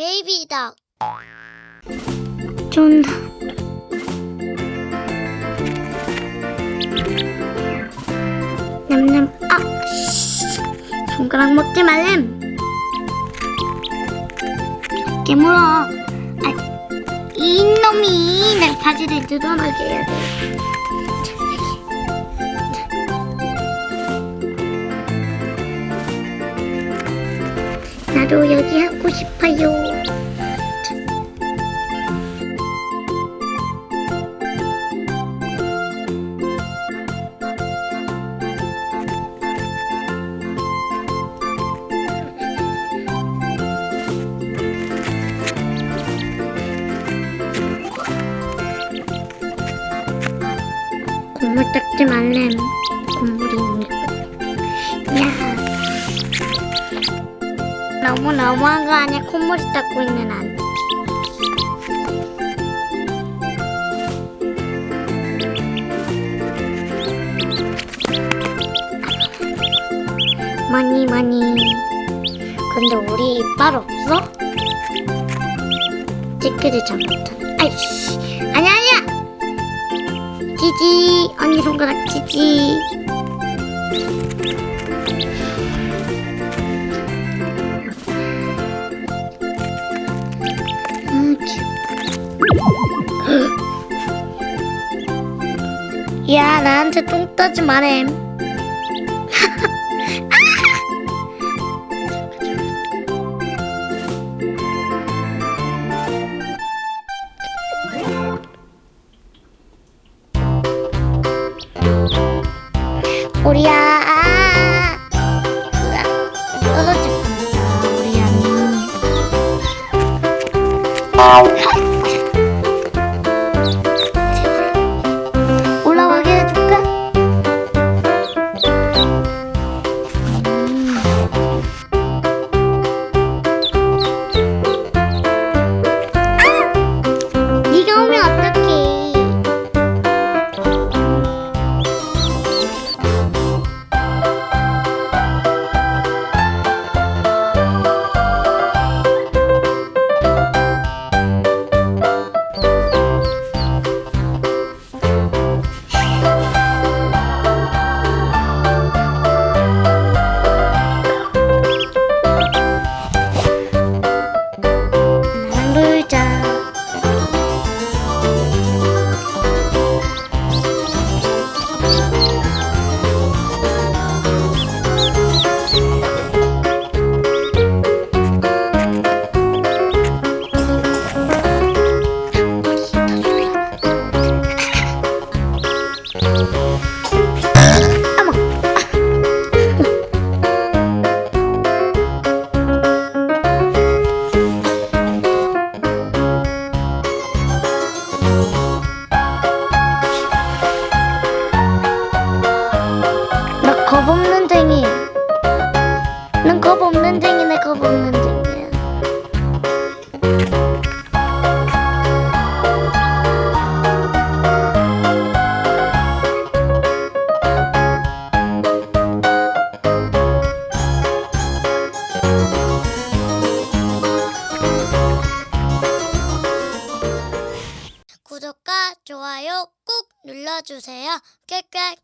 베이비다. 쫀다. 냠냠. 아, 씨. 손가락 먹지 말렘. 깨물어. 아, 이놈이 내 바지를 뜯어나게 해야 돼. 나도 여기 하고 싶어요. 국물 닦지 말렘. 국물이 너무 너무한 거 아니야? 콧물이 닦고 있는 안. 많이 많이. 근데 우리 이빨 없어? 찌끄지 잘못한. 아이씨. 아니야 아니야. 지지 언니 손가락 지지. 야 나한테 똥 따지 말em. 우리야. 으악, 떨어질 뻔했다 우리 양이 겁없는 쟁이. 난 겁없는 쟁이네 겁없는 쟁이야. 구독과 좋아요 꾹 눌러주세요. 꽥꽥